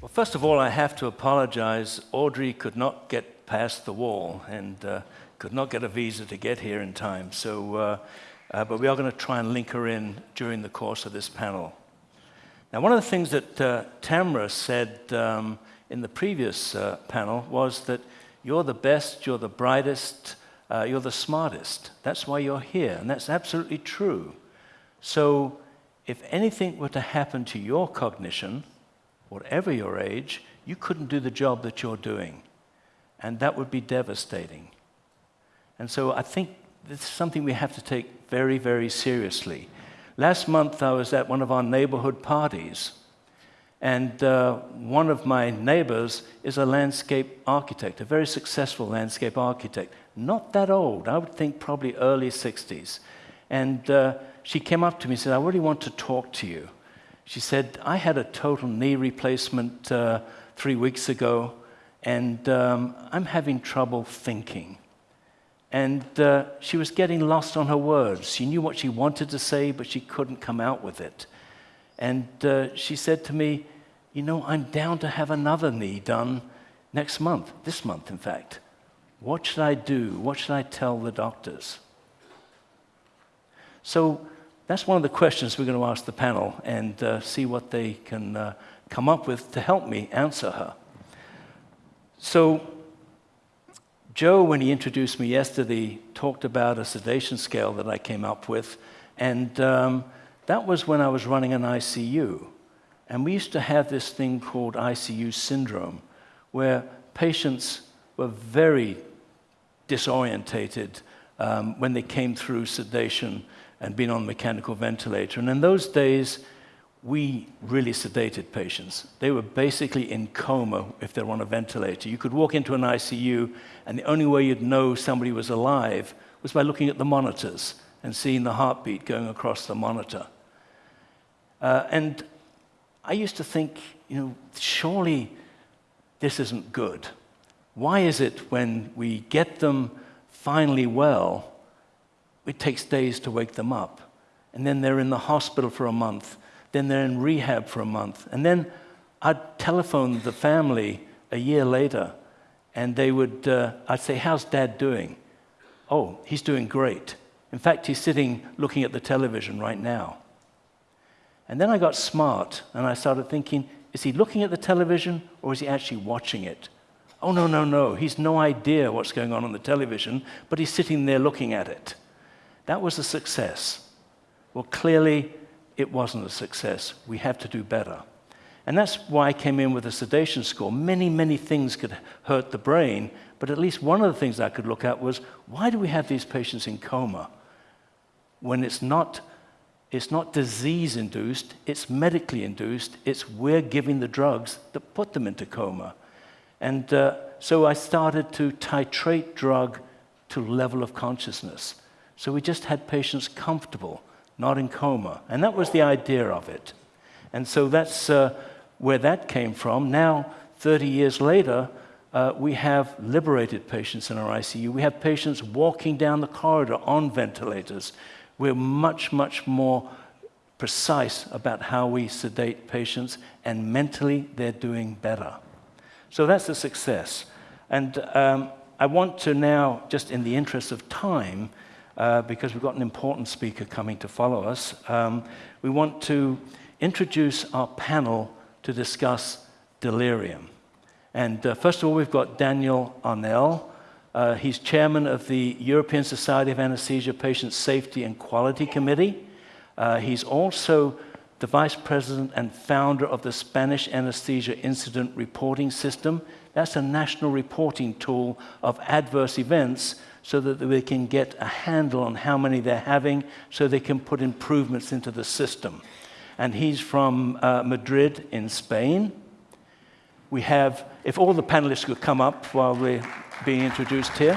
Well, first of all, I have to apologize. Audrey could not get past the wall and uh, could not get a visa to get here in time. So, uh, uh, but we are going to try and link her in during the course of this panel. Now, one of the things that uh, Tamra said um, in the previous uh, panel was that you're the best, you're the brightest, uh, you're the smartest. That's why you're here, and that's absolutely true. So, if anything were to happen to your cognition, whatever your age, you couldn't do the job that you're doing. And that would be devastating. And so I think this is something we have to take very, very seriously. Last month, I was at one of our neighborhood parties, and uh, one of my neighbors is a landscape architect, a very successful landscape architect. Not that old, I would think probably early 60s. And uh, she came up to me and said, I really want to talk to you. She said, I had a total knee replacement uh, three weeks ago, and um, I'm having trouble thinking. And uh, she was getting lost on her words. She knew what she wanted to say, but she couldn't come out with it. And uh, she said to me, You know, I'm down to have another knee done next month, this month, in fact. What should I do? What should I tell the doctors? So that's one of the questions we're going to ask the panel and uh, see what they can uh, come up with to help me answer her. So, Joe, when he introduced me yesterday, talked about a sedation scale that I came up with, and um, that was when I was running an ICU. And we used to have this thing called ICU syndrome, where patients were very disorientated um, when they came through sedation and been on mechanical ventilator. And in those days, we really sedated patients. They were basically in coma if they're on a ventilator. You could walk into an ICU, and the only way you'd know somebody was alive was by looking at the monitors and seeing the heartbeat going across the monitor. Uh, and I used to think, you know, surely this isn't good. Why is it when we get them finally well, it takes days to wake them up. And then they're in the hospital for a month. Then they're in rehab for a month. And then I'd telephone the family a year later, and they would, uh, I'd say, How's dad doing? Oh, he's doing great. In fact, he's sitting looking at the television right now. And then I got smart and I started thinking, is he looking at the television or is he actually watching it? Oh, no, no, no. He's no idea what's going on on the television, but he's sitting there looking at it. That was a success. Well, clearly, it wasn't a success. We have to do better. And that's why I came in with a sedation score. Many, many things could hurt the brain, but at least one of the things I could look at was why do we have these patients in coma when it's not, it's not disease induced, it's medically induced, it's we're giving the drugs that put them into coma. And uh, so I started to titrate drug to level of consciousness. So we just had patients comfortable, not in coma. And that was the idea of it. And so that's uh, where that came from. Now, 30 years later, uh, we have liberated patients in our ICU. We have patients walking down the corridor on ventilators. We're much, much more precise about how we sedate patients, and mentally, they're doing better. So that's a success. And um, I want to now, just in the interest of time, uh, because we've got an important speaker coming to follow us. Um, we want to introduce our panel to discuss delirium. And uh, first of all, we've got Daniel Arnal. Uh, he's chairman of the European Society of Anesthesia Patient Safety and Quality Committee. Uh, he's also the vice president and founder of the Spanish Anesthesia Incident Reporting System. That's a national reporting tool of adverse events so that they can get a handle on how many they're having so they can put improvements into the system. And he's from uh, Madrid in Spain. We have, if all the panelists could come up while we're being introduced here.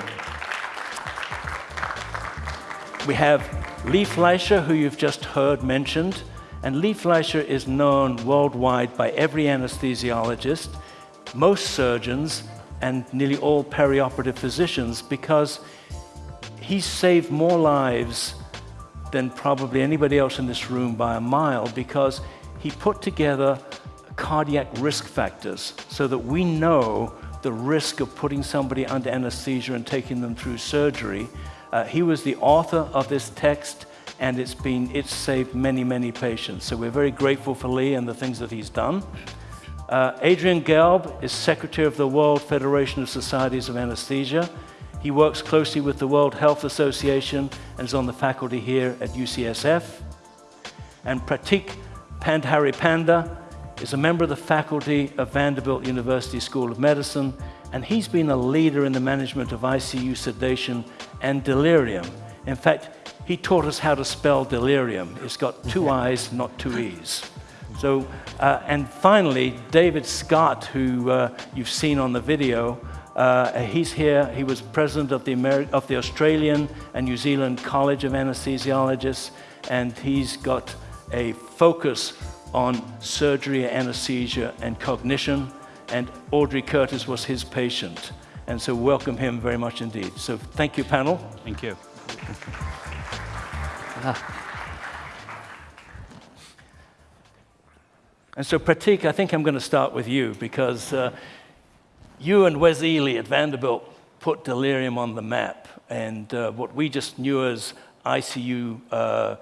We have Lee Fleischer, who you've just heard mentioned. And Lee Fleischer is known worldwide by every anesthesiologist, most surgeons, and nearly all perioperative physicians because He's saved more lives than probably anybody else in this room by a mile because he put together cardiac risk factors so that we know the risk of putting somebody under anesthesia and taking them through surgery. Uh, he was the author of this text, and it's been it's saved many, many patients. So we're very grateful for Lee and the things that he's done. Uh, Adrian Gelb is secretary of the World Federation of Societies of Anesthesia. He works closely with the World Health Association and is on the faculty here at UCSF. And Pratik Pandharipande is a member of the faculty of Vanderbilt University School of Medicine, and he's been a leader in the management of ICU sedation and delirium. In fact, he taught us how to spell delirium. It's got two I's, not two E's. So, uh, and finally, David Scott, who uh, you've seen on the video, uh, he's here. He was president of the, Ameri of the Australian and New Zealand College of Anesthesiologists, and he's got a focus on surgery, anesthesia, and cognition. And Audrey Curtis was his patient. And so welcome him very much indeed. So thank you, panel. Thank you. And so Pratik, I think I'm going to start with you because uh, you and Wes Ely at Vanderbilt put delirium on the map. And uh, what we just knew as ICU uh,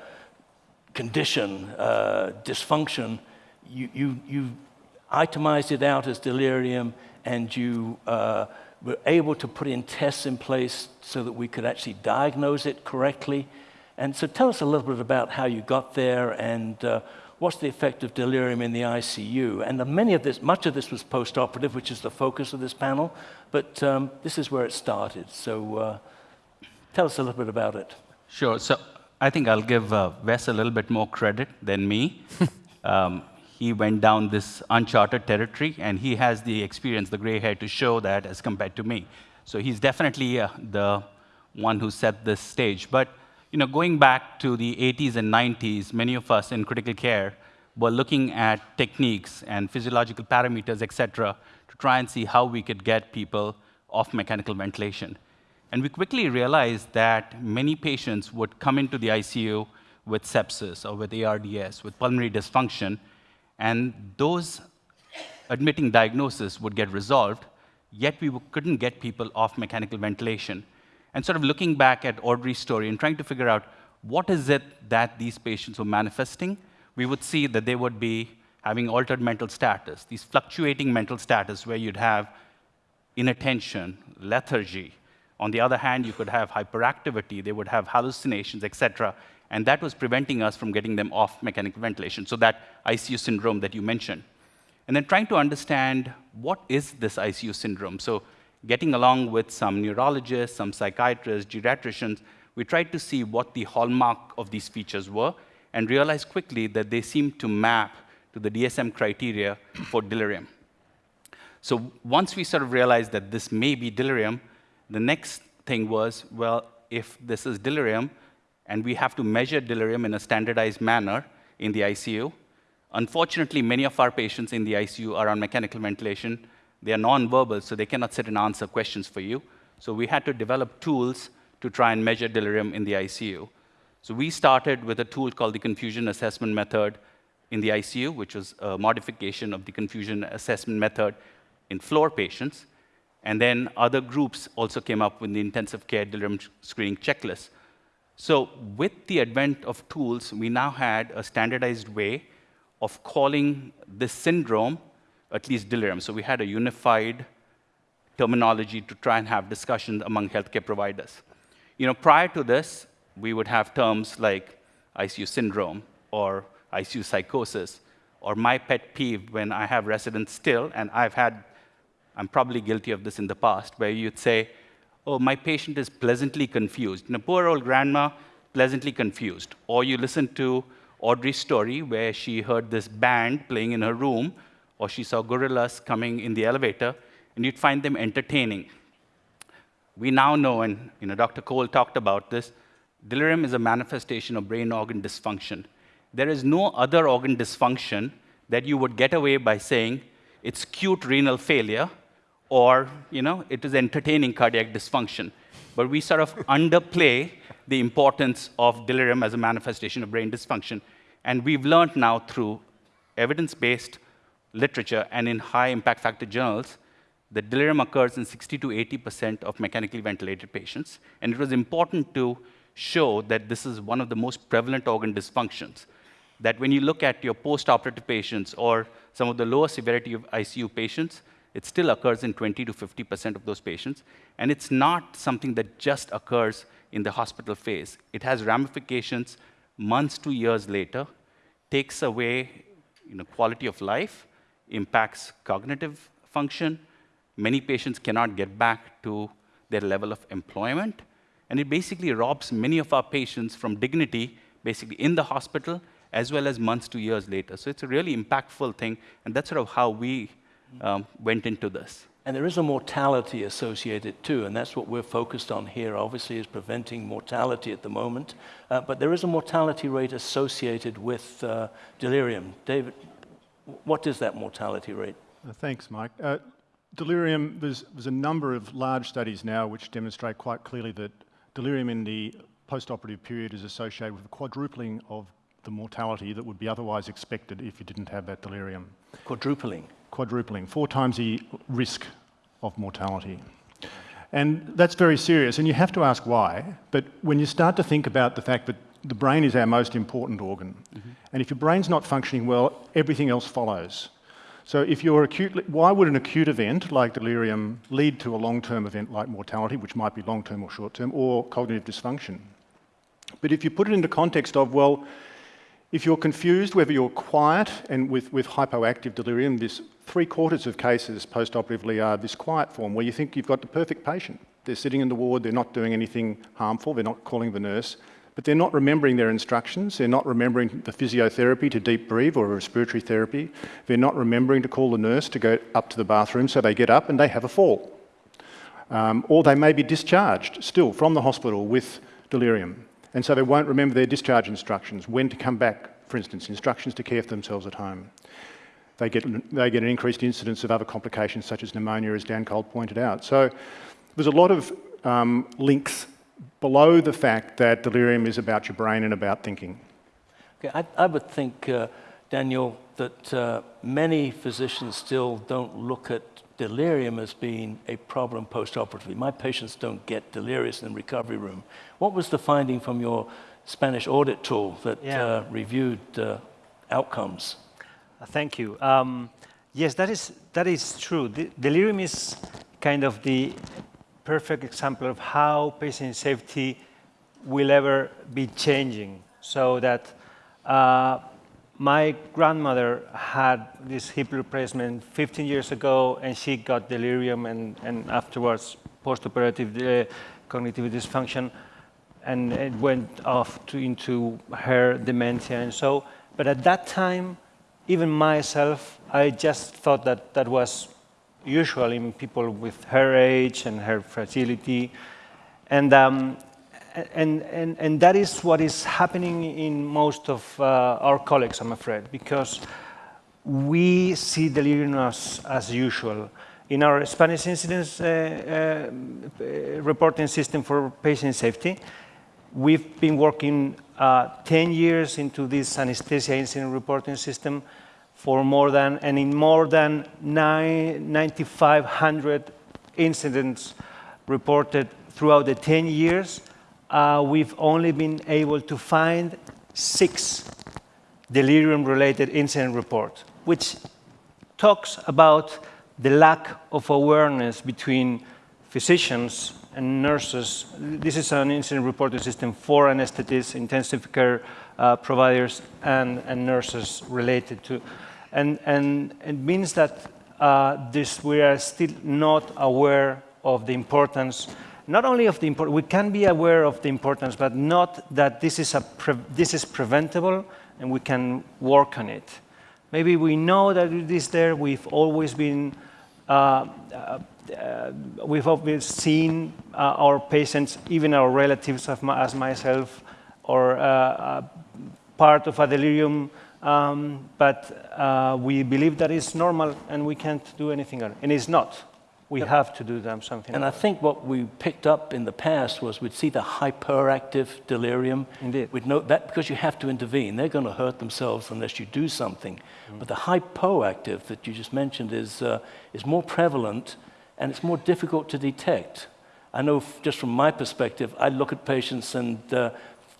condition, uh, dysfunction, you, you, you itemized it out as delirium and you uh, were able to put in tests in place so that we could actually diagnose it correctly. And so tell us a little bit about how you got there and uh, what's the effect of delirium in the ICU. And many of this, much of this was post-operative, which is the focus of this panel, but um, this is where it started. So uh, tell us a little bit about it. Sure. So I think I'll give uh, Wes a little bit more credit than me. um, he went down this uncharted territory, and he has the experience, the gray hair, to show that as compared to me. So he's definitely uh, the one who set this stage. But you know, going back to the 80s and 90s, many of us in critical care were looking at techniques and physiological parameters, et cetera, to try and see how we could get people off mechanical ventilation. And we quickly realized that many patients would come into the ICU with sepsis or with ARDS, with pulmonary dysfunction, and those admitting diagnosis would get resolved, yet we couldn't get people off mechanical ventilation. And sort of looking back at Audrey's story and trying to figure out what is it that these patients were manifesting, we would see that they would be having altered mental status, these fluctuating mental status where you'd have inattention, lethargy, on the other hand, you could have hyperactivity, they would have hallucinations, etc. And that was preventing us from getting them off mechanical ventilation. So that ICU syndrome that you mentioned. And then trying to understand what is this ICU syndrome. So getting along with some neurologists, some psychiatrists, geriatricians, we tried to see what the hallmark of these features were and realized quickly that they seemed to map to the DSM criteria for delirium. So once we sort of realized that this may be delirium, the next thing was, well, if this is delirium, and we have to measure delirium in a standardized manner in the ICU, unfortunately, many of our patients in the ICU are on mechanical ventilation. They are non-verbal, so they cannot sit and answer questions for you. So we had to develop tools to try and measure delirium in the ICU. So we started with a tool called the confusion assessment method in the ICU, which was a modification of the confusion assessment method in floor patients. And then other groups also came up with the intensive care delirium screening checklist. So with the advent of tools, we now had a standardized way of calling this syndrome at least delirium. So we had a unified terminology to try and have discussions among healthcare providers. You know, prior to this, we would have terms like ICU syndrome or ICU psychosis, or my pet peeve when I have residents still, and I've had I'm probably guilty of this in the past, where you'd say, oh, my patient is pleasantly confused. And a poor old grandma, pleasantly confused. Or you listen to Audrey's story, where she heard this band playing in her room, or she saw gorillas coming in the elevator, and you'd find them entertaining. We now know, and you know, Dr. Cole talked about this, delirium is a manifestation of brain organ dysfunction. There is no other organ dysfunction that you would get away by saying it's acute renal failure or you know, it is entertaining cardiac dysfunction. But we sort of underplay the importance of delirium as a manifestation of brain dysfunction. And we've learned now through evidence-based literature and in high impact factor journals the delirium occurs in 60 to 80% of mechanically ventilated patients. And it was important to show that this is one of the most prevalent organ dysfunctions. That when you look at your post-operative patients or some of the lower severity of ICU patients, it still occurs in 20 to 50% of those patients. And it's not something that just occurs in the hospital phase. It has ramifications months to years later, takes away you know, quality of life, impacts cognitive function. Many patients cannot get back to their level of employment. And it basically robs many of our patients from dignity, basically in the hospital, as well as months to years later. So it's a really impactful thing, and that's sort of how we um, went into this. And there is a mortality associated too, and that's what we're focused on here, obviously, is preventing mortality at the moment. Uh, but there is a mortality rate associated with uh, delirium. David, what is that mortality rate? Uh, thanks, Mike. Uh, delirium, there's, there's a number of large studies now which demonstrate quite clearly that delirium in the post-operative period is associated with a quadrupling of the mortality that would be otherwise expected if you didn't have that delirium. Quadrupling? Quadrupling, four times the risk of mortality. And that's very serious, and you have to ask why. But when you start to think about the fact that the brain is our most important organ, mm -hmm. and if your brain's not functioning well, everything else follows. So if you're acutely, why would an acute event like delirium lead to a long-term event like mortality, which might be long-term or short-term, or cognitive dysfunction? But if you put it into context of, well, if you're confused whether you're quiet and with, with hypoactive delirium, this three quarters of cases post-operatively are this quiet form where you think you've got the perfect patient. They're sitting in the ward, they're not doing anything harmful, they're not calling the nurse, but they're not remembering their instructions, they're not remembering the physiotherapy to deep breathe or respiratory therapy, they're not remembering to call the nurse to go up to the bathroom, so they get up and they have a fall. Um, or they may be discharged still from the hospital with delirium. And so they won't remember their discharge instructions, when to come back, for instance, instructions to care for themselves at home. They get, they get an increased incidence of other complications such as pneumonia, as Dan Cole pointed out. So there's a lot of um, links below the fact that delirium is about your brain and about thinking. Okay, I, I would think, uh, Daniel, that uh, many physicians still don't look at delirium as being a problem post-operatively. My patients don't get delirious in the recovery room. What was the finding from your Spanish audit tool that yeah. uh, reviewed uh, outcomes? Uh, thank you. Um, yes, that is, that is true. The, delirium is kind of the perfect example of how patient safety will ever be changing so that uh, my grandmother had this hip replacement 15 years ago, and she got delirium and, and afterwards post-operative uh, cognitive dysfunction, and it went off to, into her dementia and so. But at that time, even myself, I just thought that that was usual in people with her age and her fragility. And um, and, and, and that is what is happening in most of uh, our colleagues, I'm afraid, because we see delirium as, as usual. In our Spanish incidence uh, uh, reporting system for patient safety, we've been working uh, 10 years into this anesthesia incident reporting system for more than, and in more than 9,500 incidents reported throughout the 10 years, uh, we've only been able to find six delirium-related incident reports, which talks about the lack of awareness between physicians and nurses. This is an incident reporting system for anesthetists, intensive care uh, providers, and, and, nurses related to. And, and it means that uh, this, we are still not aware of the importance not only of the importance, we can be aware of the importance, but not that this is, a this is preventable and we can work on it. Maybe we know that it is there, we've always been, uh, uh, uh, we've always seen uh, our patients, even our relatives as myself, or uh, part of a delirium, um, but uh, we believe that it's normal and we can't do anything, and it's not. we have to do them something. And I think what we picked up in the past was we'd see the hyperactive delirium. Indeed. We'd know that because you have to intervene. They're going to hurt themselves unless you do something. But the hypoactive that you just mentioned is, uh, is more prevalent and it's more difficult to detect. I know f- just from my perspective, I look at patients and uh,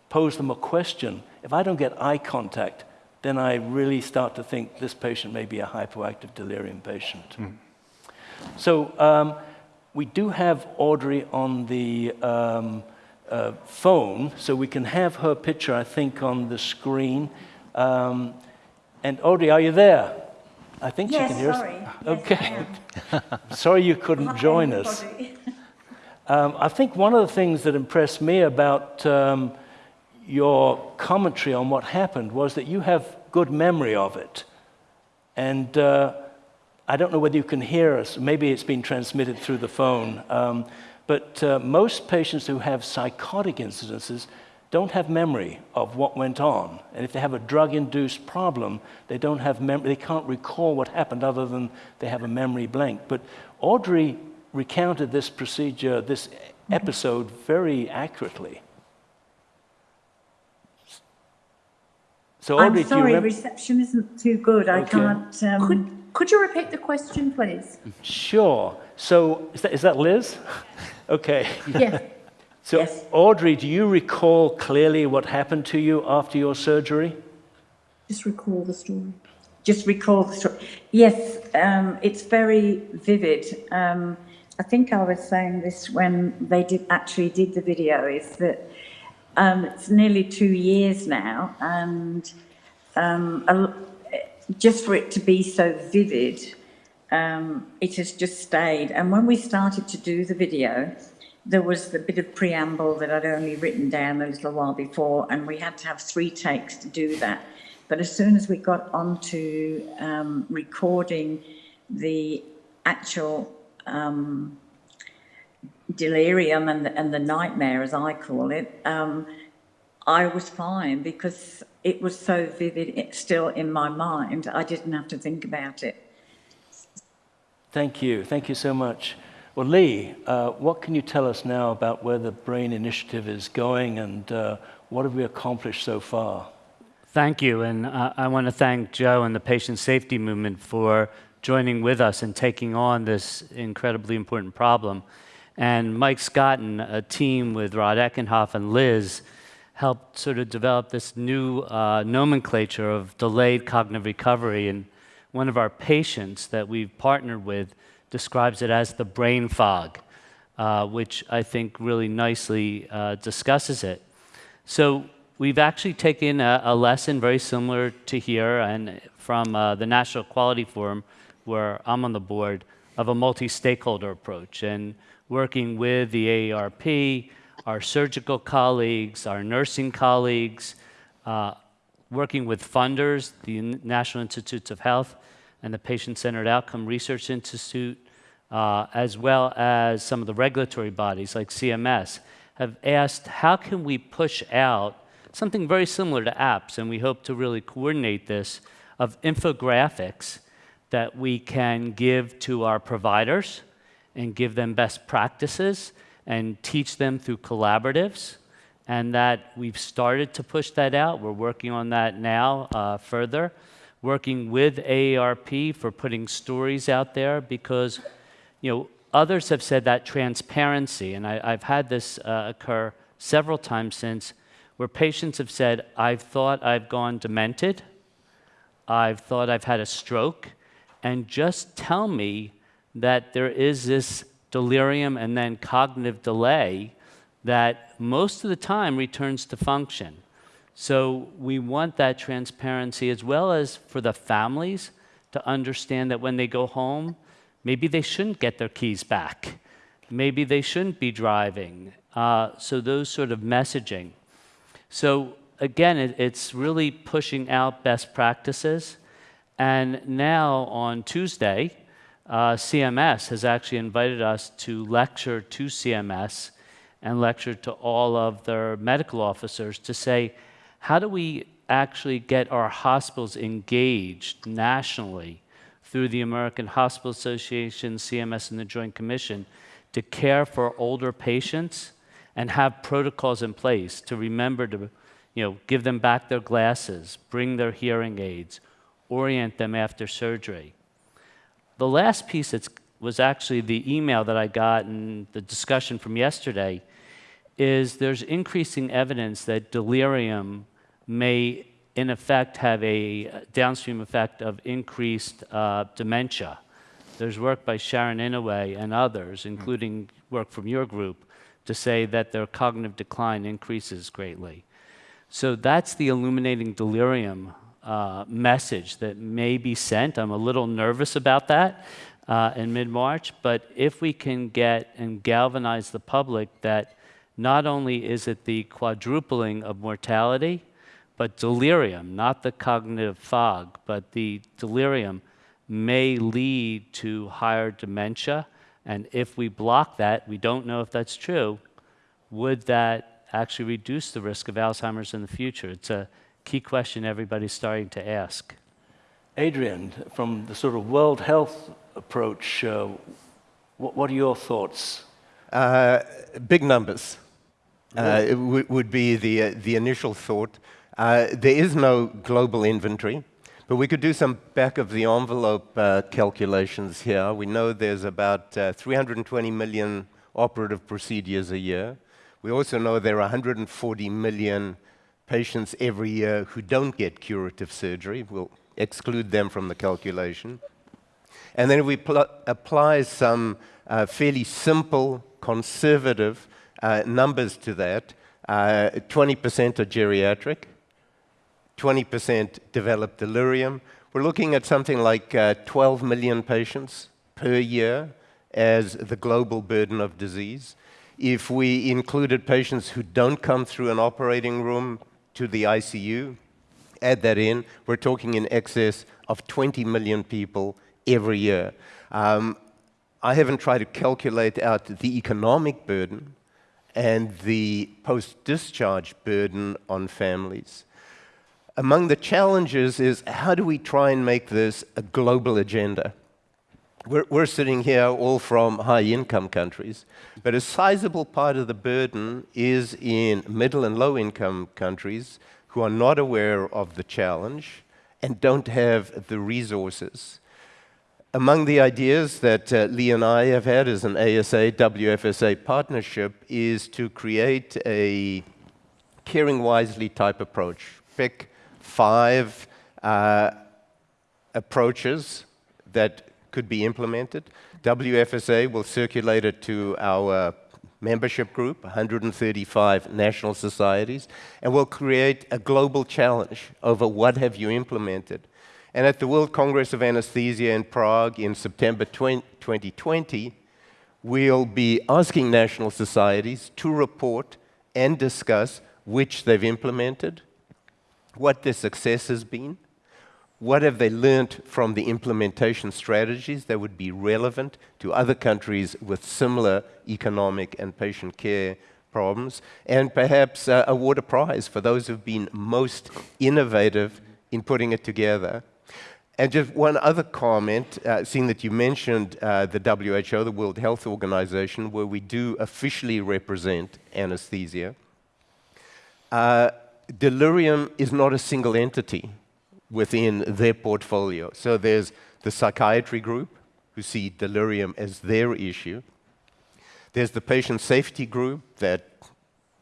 pose them a question. If I don't get eye contact, then I really start to think this patient may be a hypoactive delirium patient. So um, we do have Audrey on the um, uh, phone, so we can have her picture, I think, on the screen. Um, and Audrey, are you there? I think Yes, she can hear sorry. us. Yes, I Okay. am. Sorry you couldn't Hi, join us. Um, I think one of the things that impressed me about um, your commentary on what happened was that you have good memory of it. And uh, I don't know whether you can hear us. Maybe it's been transmitted through the phone. Um, but uh, most patients who have psychotic incidences don't have memory of what went on. And if they have a drug induced problem, they don't have memory, they can't recall what happened other than they have a memory blank. But Audrey recounted this procedure, this episode, very accurately. So, Audrey, I'm do you sorry, remember? reception isn't too good. I can't. Um, Could, could you repeat the question, please? Sure. So, is that, is that Liz? okay. Yeah. So, Yes. Audrey, do you recall clearly what happened to you after your surgery? Just recall the story. just recall the story. Yes, um, it's very vivid. Um, I think I was saying this when they did actually did the video. Is that um, it's nearly two years now, and um, a just for it to be so vivid, um, it has just stayed. And when we started to do the video, there was the bit of preamble that I'd only written down a little while before, and we had to have three takes to do that. But as soon as we got onto um, recording the actual um, delirium and the, and the nightmare, as I call it, um, I was fine because it was so vivid, it's still in my mind. I didn't have to think about it. Thank you. Thank you so much. Well, Lee, uh, what can you tell us now about where the BRAIN initiative is going and uh, what have we accomplished so far? Thank you, and uh, I want to thank Joe and the patient safety movement for joining with us and taking on this incredibly important problem. And Mike Scott and a team with Rod Eckenhoff and Liz helped sort of develop this new uh, nomenclature of delayed cognitive recovery. And one of our patients that we've partnered with describes it as the brain fog, uh, which I think really nicely uh, discusses it. So we've actually taken a, a lesson very similar to here and from uh, the National Quality Forum, where I'm on the board, of a multi-stakeholder approach and working with the AARP, our surgical colleagues, our nursing colleagues, uh, working with funders, the National Institutes of Health and the Patient-Centered Outcome Research Institute, uh, as well as some of the regulatory bodies like CMS, have asked how can we push out something very similar to apps, and we hope to really coordinate this, of infographics that we can give to our providers and give them best practices and teach them through collaboratives. And that we've started to push that out. We're working on that now uh, further, working with AARP for putting stories out there because, you know, others have said that transparency, and I, have had this uh, occur several times since, where patients have said, I've thought I've gone demented, I've thought I've had a stroke, and just tell me that there is this delirium and then cognitive delay that most of the time returns to function. So we want that transparency as well as for the families to understand that when they go home, maybe they shouldn't get their keys back. Maybe they shouldn't be driving. Uh, so those sort of messaging. So again, it, it's really pushing out best practices. And now on Tuesday, uh, CMS has actually invited us to lecture to CMS and lecture to all of their medical officers to say, how do we actually get our hospitals engaged nationally through the American Hospital Association, CMS, and the Joint Commission to care for older patients and have protocols in place to remember to you know, give them back their glasses, bring their hearing aids, orient them after surgery. The last piece that's, was actually the email that I got and the discussion from yesterday is there's increasing evidence that delirium may in effect have a downstream effect of increased uh, dementia. There's work by Sharon Inouye and others, including work from your group, to say that their cognitive decline increases greatly. So that's the illuminating delirium uh, message that may be sent. I'm a little nervous about that uh, in mid March, but if we can get and galvanize the public that not only is it the quadrupling of mortality, but delirium, not the cognitive fog, but the delirium may lead to higher dementia. And if we block that, we don't know if that's true, would that actually reduce the risk of Alzheimer's in the future? It's a key question everybody's starting to ask. Adrian, from the sort of World Health approach, uh, what, what, are your thoughts? Uh, big numbers uh, would be the, uh, the initial thought. Uh, there is no global inventory, but we could do some back of the envelope uh, calculations here. We know there's about 320 million operative procedures a year. We also know there are 140 million patients every year who don't get curative surgery. We'll exclude them from the calculation. And then if we apply some uh, fairly simple, conservative uh, numbers to that, 20% uh, are geriatric, 20% develop delirium. We're looking at something like uh, 12 million patients per year as the global burden of disease. If we included patients who don't come through an operating room to the ICU, add that in, we're talking in excess of 20 million people every year. Um, I haven't tried to calculate out the economic burden and the post-discharge burden on families. Among the challenges is how do we try and make this a global agenda? We're, we're sitting here all from high income countries, but a sizable part of the burden is in middle and low income countries who are not aware of the challenge and don't have the resources. Among the ideas that uh, Lee and I have had as an ASA WFSA partnership is to create a caring wisely type approach. Pick five uh, approaches that could be implemented. WFSA will circulate it to our membership group, 135 national societies, and we'll create a global challenge over what have you implemented. And at the World Congress of Anesthesia in Prague in September 2020, we'll be asking national societies to report and discuss which they've implemented, what their success has been, what have they learned from the implementation strategies that would be relevant to other countries with similar economic and patient care problems? And perhaps uh, award a prize for those who've been most innovative in putting it together. And just one other comment, uh, seeing that you mentioned uh, the WHO, the World Health Organization, where we do officially represent anesthesia. Uh, delirium is not a single entity within their portfolio. So there's the psychiatry group, who see delirium as their issue. There's the patient safety group that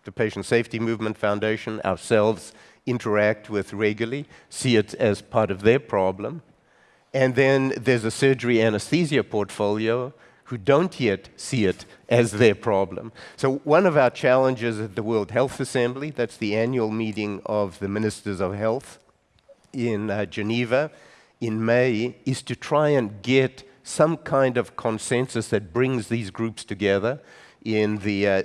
the Patient Safety Movement Foundation, ourselves, interact with regularly, see it as part of their problem. And then there's a surgery anesthesia portfolio who don't yet see it as their problem. So one of our challenges at the World Health Assembly, that's the annual meeting of the ministers of health, in uh, Geneva in May is to try and get some kind of consensus that brings these groups together in the, uh,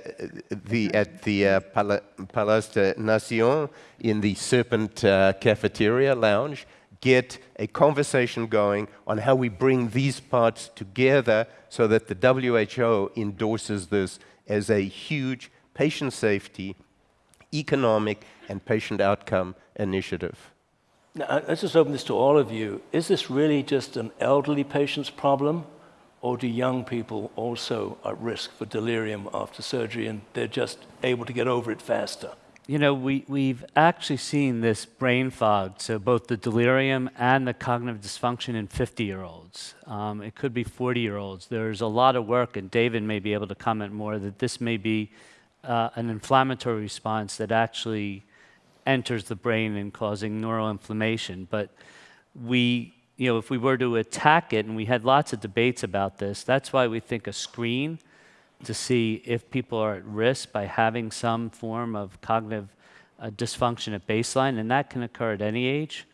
the, at the uh, Palais de Nation, in the Serpent uh, Cafeteria Lounge, get a conversation going on how we bring these parts together so that the WHO endorses this as a huge patient safety, economic, and patient outcome initiative. Now, let's just open this to all of you. Is this really just an elderly patient's problem, or do young people also at risk for delirium after surgery and they're just able to get over it faster? You know, we, we've actually seen this brain fog, so both the delirium and the cognitive dysfunction in 50 year olds. Um, it could be 40 year olds. There's a lot of work, and David may be able to comment more, that this may be uh, an inflammatory response that actually enters the brain and causing neuroinflammation. But we, you know, if we were to attack it, and we had lots of debates about this, that's why we think a screen to see if people are at risk by having some form of cognitive uh, dysfunction at baseline, and that can occur at any age.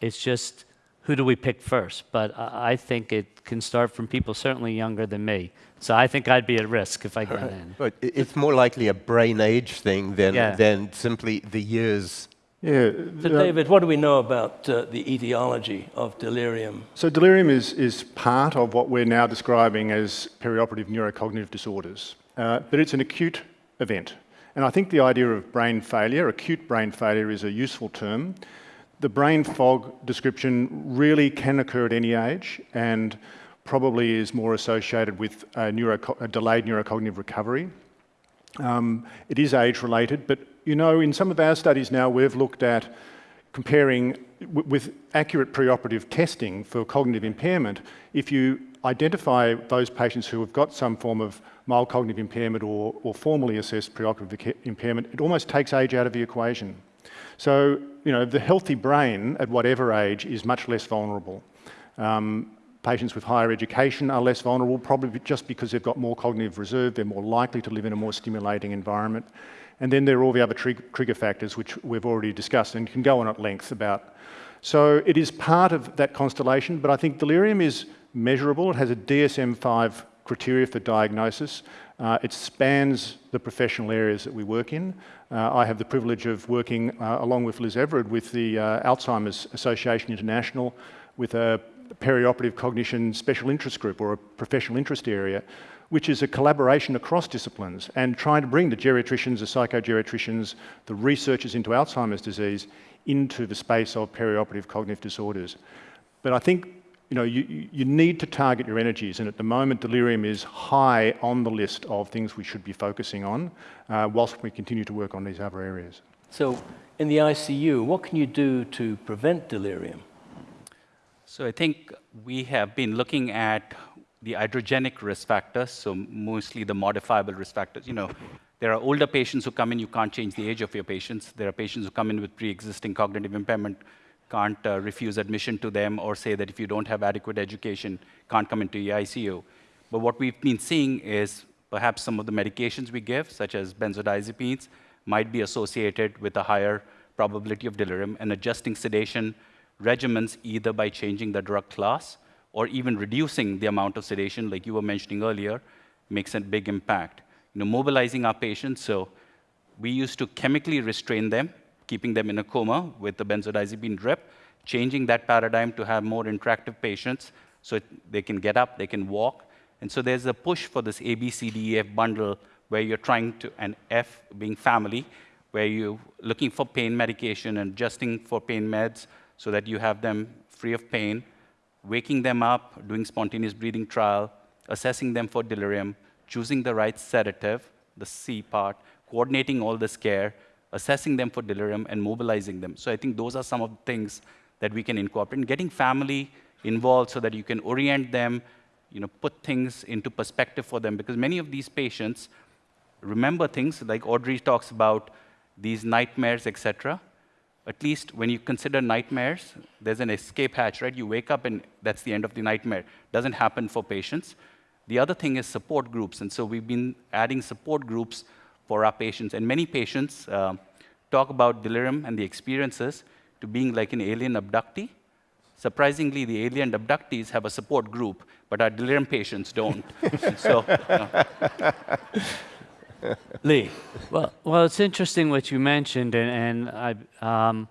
It's just who do we pick first? But I I think it can start from people certainly younger than me. So I think I'd be at risk if I got in. But it's more likely a brain age thing than, Yeah. than simply the years. Yeah. So, uh, David, what do we know about uh, the etiology of delirium? So delirium is, is part of what we're now describing as perioperative neurocognitive disorders, uh, but it's an acute event. And I think the idea of brain failure, acute brain failure, is a useful term. The brain fog description really can occur at any age and probably is more associated with a, neuroco- a delayed neurocognitive recovery. Um, it is age related, but you know, in some of our studies now, we've looked at comparing with accurate preoperative testing for cognitive impairment. If you identify those patients who have got some form of mild cognitive impairment or, or formally assessed preoperative impairment, it almost takes age out of the equation. So, you know, the healthy brain at whatever age is much less vulnerable. Um, patients with higher education are less vulnerable, probably just because they've got more cognitive reserve, they're more likely to live in a more stimulating environment. And then there are all the other trig- trigger factors, which we've already discussed and can go on at length about. So it is part of that constellation, but I think delirium is measurable. It has a DSM 5 criteria for diagnosis. Uh, it spans the professional areas that we work in. Uh, I have the privilege of working uh, along with Liz Evered with the uh, Alzheimer's Association International with a perioperative cognition special interest group or a professional interest area, which is a collaboration across disciplines and trying to bring the geriatricians, the psychogeriatricians, the researchers into Alzheimer's disease into the space of perioperative cognitive disorders. But I think you know, you, you- need to target your energies, and at the moment, delirium is high on the list of things we should be focusing on, uh, whilst we continue to work on these other areas. So, in the ICU, what can you do to prevent delirium? So I think we have been looking at the iatrogenic risk factors, so mostly the modifiable risk factors. You know, there are older patients who come in, you can't change the age of your patients. There are patients who come in with pre-existing cognitive impairment, can't uh, refuse admission to them or say that if you don't have adequate education, can't come into the ICU. But what we've been seeing is perhaps some of the medications we give, such as benzodiazepines, might be associated with a higher probability of delirium and adjusting sedation regimens either by changing the drug class or even reducing the amount of sedation, like you were mentioning earlier, makes a big impact. You know, mobilizing our patients, so we used to chemically restrain them, keeping them in a coma with the benzodiazepine drip, changing that paradigm to have more interactive patients so they can get up, they can walk. And so there's a push for this A, B, C, D, E, F bundle where you're trying to, and F being family, where you're looking for pain medication and adjusting for pain meds so that you have them free of pain, waking them up, doing spontaneous breathing trial, assessing them for delirium, choosing the right sedative, the C part, coordinating all this care, assessing them for delirium, and mobilizing them. So I think those are some of the things that we can incorporate. And getting family involved so that you can orient them, you know, put things into perspective for them, because many of these patients remember things like Audrey talks about these nightmares, etc. At least when you consider nightmares, there's an escape hatch, right? You wake up and that's the end of the nightmare. Doesn't happen for patients. The other thing is support groups, and so we've been adding support groups for our patients. And many patients uh, talk about delirium and the experiences to being like an alien abductee. Surprisingly, the alien abductees have a support group, but our delirium patients don't. So, uh, Lee, Well, well, it's interesting what you mentioned, and, and I, um,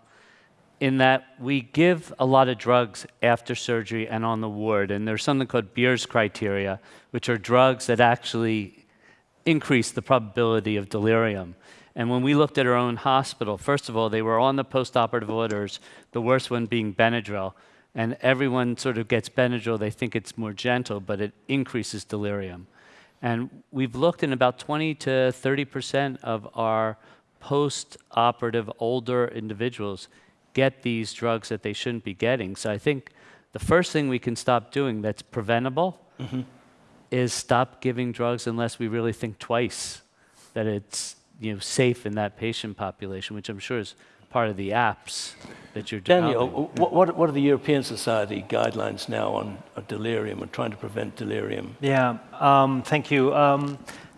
in that we give a lot of drugs after surgery and on the ward, and there's something called Beers criteria, which are drugs that actually increase the probability of delirium. And when we looked at our own hospital, first of all, they were on the postoperative orders, the worst one being Benadryl. And everyone sort of gets Benadryl, they think it's more gentle, but it increases delirium. And we've looked in about 20 to 30% of our post-operative older individuals get these drugs that they shouldn't be getting. So I think the first thing we can stop doing that's preventable mm-hmm. is stop giving drugs unless we really think twice that it's you know, safe in that patient population, which I'm sure is part of the apps that you're developing. Daniel, what, what, what are the European Society guidelines now on uh, delirium and trying to prevent delirium? Yeah, um, thank you. Um,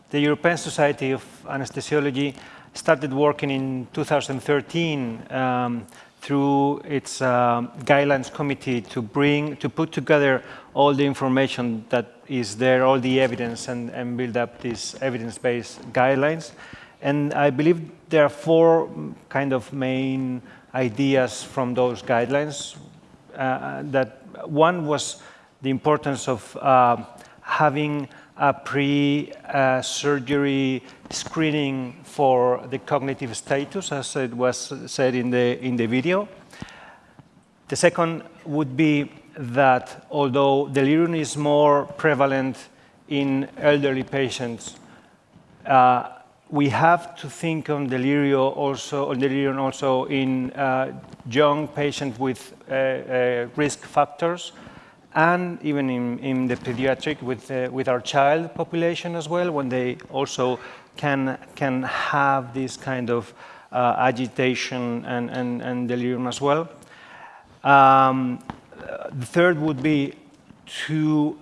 the European Society of Anesthesiology started working in 2013 um, through its um, guidelines committee to bring, to put together all the information that is there, all the evidence, and, and build up these evidence-based guidelines. And I believe there are four kind of main ideas from those guidelines. Uh, that one was the importance of uh, having a pre-surgery screening for the cognitive status, as it was said in the, in the video. The second would be that although delirium is more prevalent in elderly patients, uh, we have to think on delirium also, on delirium also in uh, young patients with uh, uh, risk factors, and even in, in the pediatric with, uh, with our child population as well, when they also can, can have this kind of uh, agitation and, and, and delirium as well. Um, the third would be to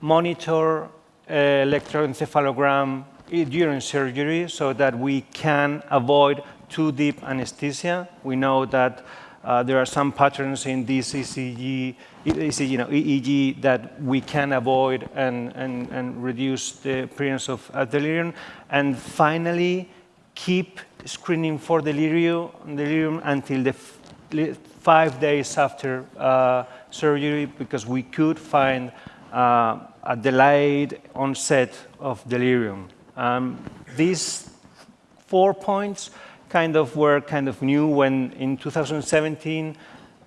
monitor electroencephalogram during surgery so that we can avoid too deep anesthesia. We know that uh, there are some patterns in this ECG, ECG, you know, EEG that we can avoid and, and, and reduce the appearance of delirium. And finally, keep screening for delirium, delirium until the five days after uh, surgery because we could find uh, a delayed onset of delirium. Um, these four points kind of were kind of new when in 2017,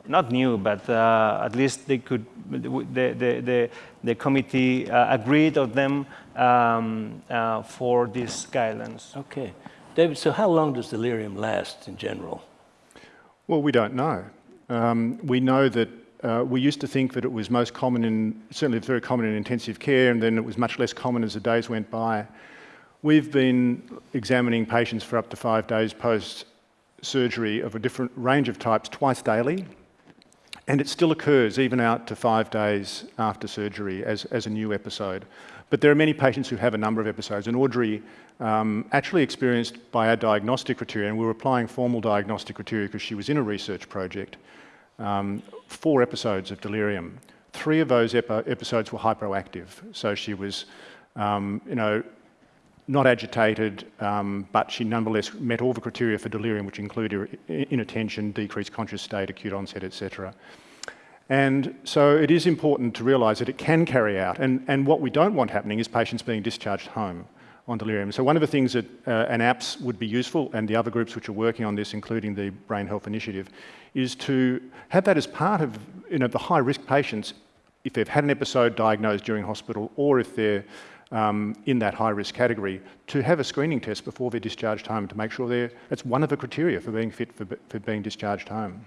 not new, but uh, at least they could, the, the, the, the committee uh, agreed on them um, uh, for these guidelines. Okay. David, so how long does delirium last in general? Well, we don't know. Um, we know that uh, we used to think that it was most common in, certainly very common in intensive care, and then it was much less common as the days went by. We've been examining patients for up to five days post-surgery of a different range of types twice daily, and it still occurs even out to five days after surgery as, as a new episode. But there are many patients who have a number of episodes, and Audrey um, actually experienced by our diagnostic criteria, and we were applying formal diagnostic criteria because she was in a research project, um, four episodes of delirium. Three of those epi episodes were hyperactive, so she was, um, you know, not agitated, um, but she nonetheless met all the criteria for delirium, which included inattention, decreased conscious state, acute onset, etc. And so it is important to realise that it can carry out. And, and what we don't want happening is patients being discharged home on delirium. So one of the things that uh, an apps would be useful, and the other groups which are working on this, including the Brain Health Initiative, is to have that as part of you know, the high-risk patients, if they've had an episode diagnosed during hospital, or if they're um, in that high risk category to have a screening test before they're discharged home to make sure they're, that's one of the criteria for being fit for, for being discharged home.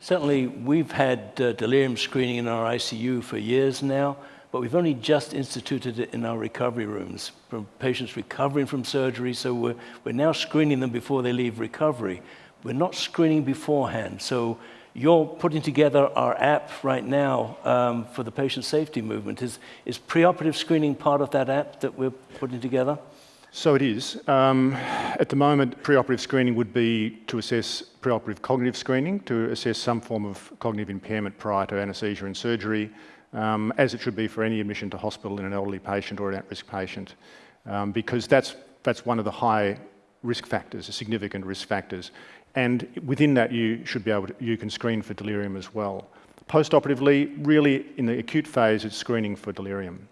Certainly, we've had uh, delirium screening in our ICU for years now, but we've only just instituted it in our recovery rooms for patients recovering from surgery. So we're, we're now screening them before they leave recovery. We're not screening beforehand. So you're putting together our app right now um, for the patient safety movement. Is, is preoperative screening part of that app that we're putting together? So it is. Um, at the moment, preoperative screening would be to assess preoperative cognitive screening, to assess some form of cognitive impairment prior to anaesthesia and surgery, um, as it should be for any admission to hospital in an elderly patient or an at-risk patient, um, because that's, that's one of the high risk factors, significant risk factors. And within that, you should be able to, you can screen for delirium as well. Post-operatively, really in the acute phase, it's screening for delirium.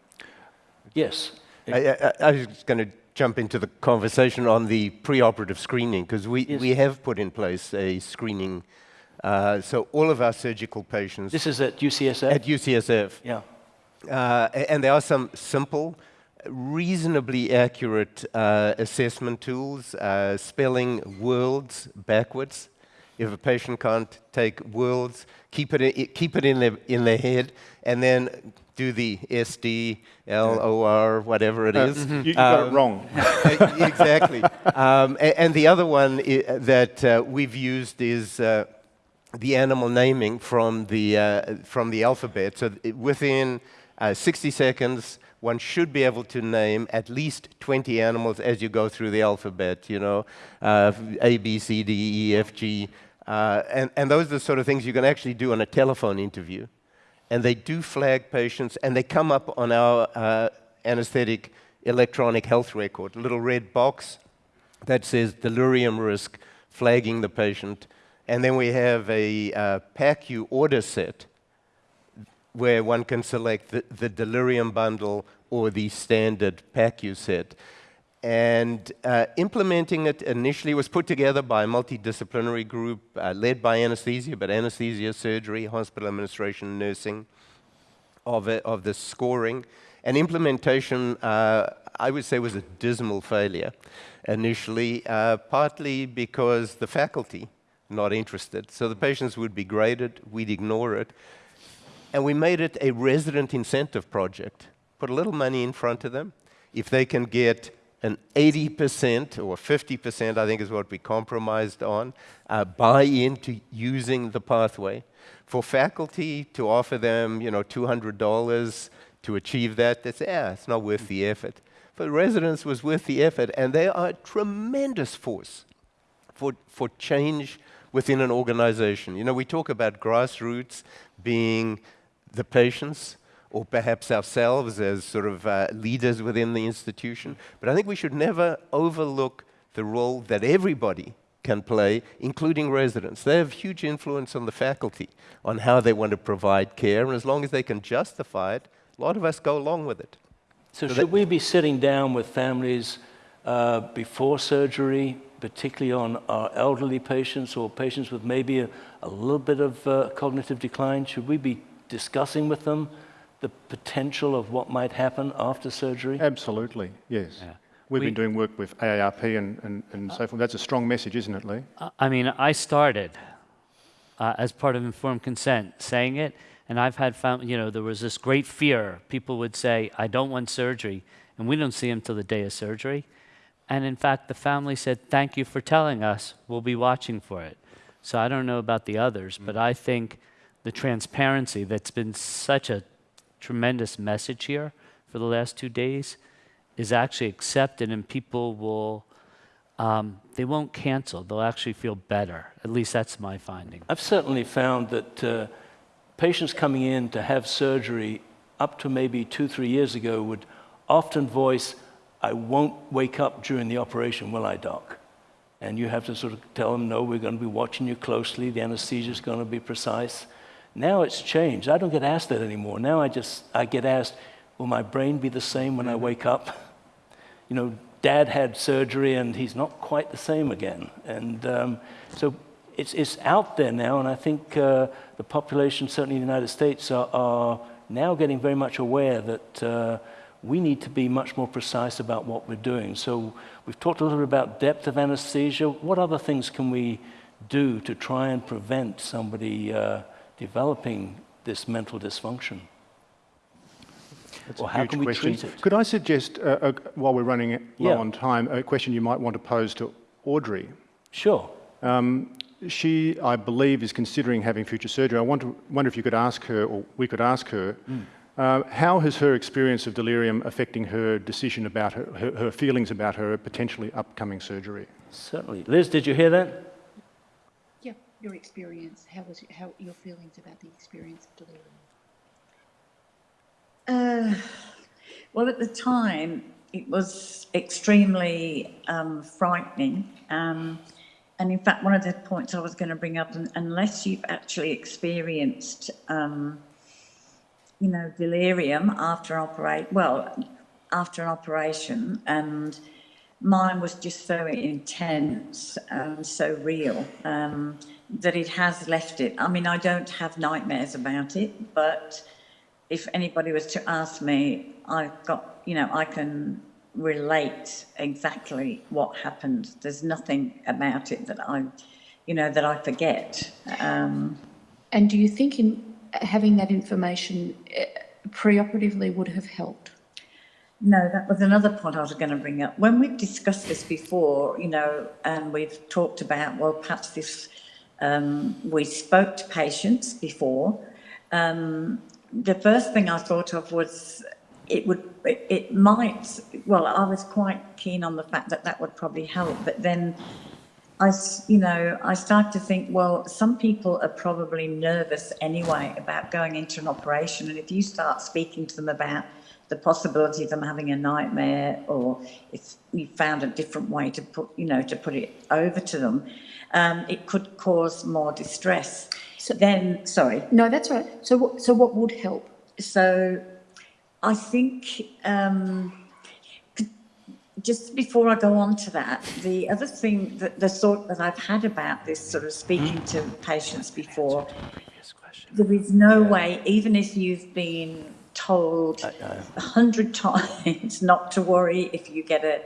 Yes. I, I, I was going to jump into the conversation on the preoperative screening because we, Yes. we have put in place a screening. Uh, so all of our surgical patients This is at UCSF? at UCSF, yeah. uh, and there are some simple, reasonably accurate uh, assessment tools, uh, spelling worlds backwards. If a patient can't take worlds, keep it, keep it in, their, in their head, and then do the SD, L, O, R, whatever it is. You, you got it wrong. Uh, exactly. Um, a- and, the other one i- that uh, we've used is uh, the animal naming from the, uh, from the alphabet. So it- within uh, 60 seconds, one should be able to name at least 20 animals as you go through the alphabet, you know, uh, A, B, C, D, E, F, G. Uh, and, and those are the sort of things you can actually do on a telephone interview and they do flag patients, and they come up on our uh, anesthetic electronic health record, a little red box that says delirium risk, flagging the patient. And then we have a uh, PACU order set where one can select the, the delirium bundle or the standard PACU set. And uh, implementing it initially was put together by a multidisciplinary group uh, led by anesthesia, but anesthesia, surgery, hospital administration, nursing, of, it, of the scoring. And implementation, uh, I would say, was a dismal failure initially, uh, partly because the faculty not interested. So the patients would be graded, we'd ignore it. And we made it a resident incentive project. Put a little money in front of them. If they can get an 80% or 50%, I think is what we compromised on, uh, buy into using the pathway. For faculty to offer them, you know, $200 to achieve that, they say, yeah, it's not worth the effort. For residents, was worth the effort, and they are a tremendous force for, for change within an organization. You know, we talk about grassroots being the patients or perhaps ourselves as sort of uh, leaders within the institution. But I think we should never overlook the role that everybody can play, including residents. They have huge influence on the faculty on how they want to provide care, and as long as they can justify it, a lot of us go along with it. So, So should we be sitting down with families uh, before surgery, particularly on our elderly patients or patients with maybe a, a little bit of uh, cognitive decline? Should we be discussing with them the potential of what might happen after surgery? Absolutely, yes. We've We- been doing work with AARP and, and, and so forth. That's a strong message, isn't it, Lee? I- I mean, I started uh, as part of informed consent saying it, and I've had found, you know, there was this great fear. People would say, I don't want surgery, and we don't see them till the day of surgery. And in fact, the family said, Thank you for telling us. We'll be watching for it. So I don't know about the others, but I think the transparency that's been such a tremendous message here for the last two days is actually accepted, and people will um, they won't cancel. They'll actually feel better. At least that's my finding. I've certainly found that uh, patients coming in to have surgery up to maybe two, three years ago would often voice, I won't wake up during the operation, will I, doc? And you have to sort of tell them, no, we're going to be watching you closely. The anesthesia is going to be precise. Now it's changed. I don't get asked that anymore. Now I just, I get asked, will my brain be the same when I wake up? You know, dad had surgery and he's not quite the same again. And um, so it's, it's out there now, and I think uh, the population, certainly in the United States, are, are now getting very much aware that uh, we need to be much more precise about what we're doing. So we've talked a little bit about depth of anesthesia. What other things can we do to try and prevent somebody uh, developing this mental dysfunction? That's Or how can we question. treat it? Could I suggest, uh, uh, while we're running low Yeah. on time, a question you might want to pose to Audrey? Sure. She, I believe, is considering having future surgery. I want to, wonder if you could ask her, or we could ask her, uh, how has her experience of delirium affecting her decision about her, her, her feelings about her potentially upcoming surgery? Certainly. Liz, did you hear that? Your experience. How was how your feelings about the experience of delirium? Uh, well, at the time, it was extremely um, frightening. Um, and in fact, one of the points I was going to bring up, unless you've actually experienced, um, you know, delirium after operate, well, after an operation, and mine was just so intense and so real um, that it has left it. I mean, I don't have nightmares about it, but if anybody was to ask me, I've got, you know, I can relate exactly what happened. There's nothing about it that I, you know, that I forget. Um, And do you think in having that information uh, preoperatively would have helped? No, that was another point I was going to bring up. When we've discussed this before, you know, and we've talked about, well, perhaps this, um, we spoke to patients before. Um, the first thing I thought of was it would, it, it might, well, I was quite keen on the fact that that would probably help, but then I, you know, I start to think, well, some people are probably nervous anyway about going into an operation. And if you start speaking to them about the possibility of them having a nightmare or if you found a different way to put, you know, to put it over to them, um, it could cause more distress. So- then, sorry. No, that's right. So, what, so what would help? So I think um, just before I go on to that, the other thing that the thought that I've had about this sort of speaking to patients before, there is no way, even if you've been told a hundred times not to worry if you get a,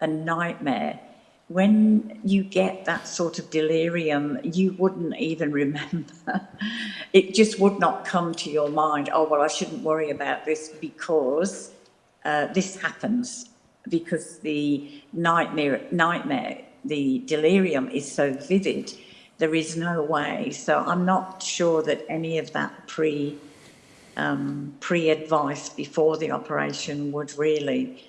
a nightmare, when you get that sort of delirium, you wouldn't even remember. it just would not come to your mind, oh, well, I shouldn't worry about this because uh, this happens, because the nightmare, nightmare, the delirium is so vivid, there is no way. So I'm not sure that any of that pre, um, pre-advice before the operation would really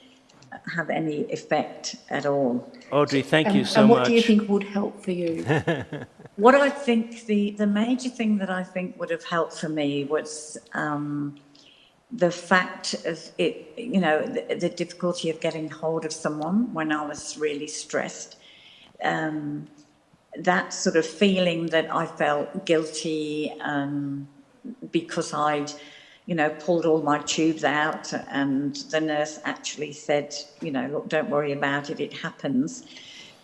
have any effect at all. Audrey, thank and, you so much. and what much. do you think would help for you? What I think the, the major thing that I think would have helped for me was um, the fact of it, you know, the, the difficulty of getting hold of someone when I was really stressed. Um, that sort of feeling that I felt guilty um, because I'd, you know, pulled all my tubes out and the nurse actually said, you know, look, don't worry about it, it happens.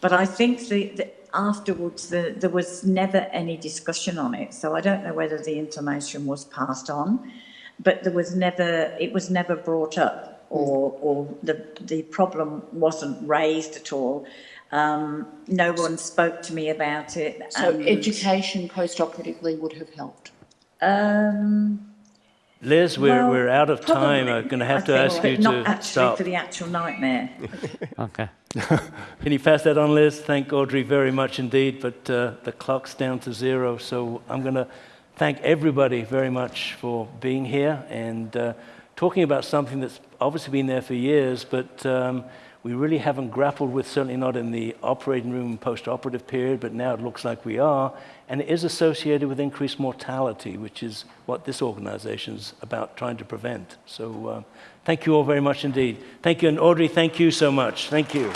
But I think the, the afterwards the, there was never any discussion on it, so I don't know whether the information was passed on, but there was never it was never brought up or or the the problem wasn't raised at all. Um, no one spoke to me about it. So, and, education post-operatively would have helped. Um, Liz, we're, well, we're out of time. I'm going to have I to think, ask but you not to actually stop. for the actual nightmare. Okay. Can you pass that on, Liz? Thank Audrey very much indeed, but uh, the clock's down to zero, so I'm going to thank everybody very much for being here and uh, talking about something that's obviously been there for years, but um, we really haven't grappled with, certainly not in the operating room post-operative period, but now it looks like we are, and it is associated with increased mortality, which is what this organization's about trying to prevent. So uh, thank you all very much indeed. Thank you, and Audrey, thank you so much. Thank you.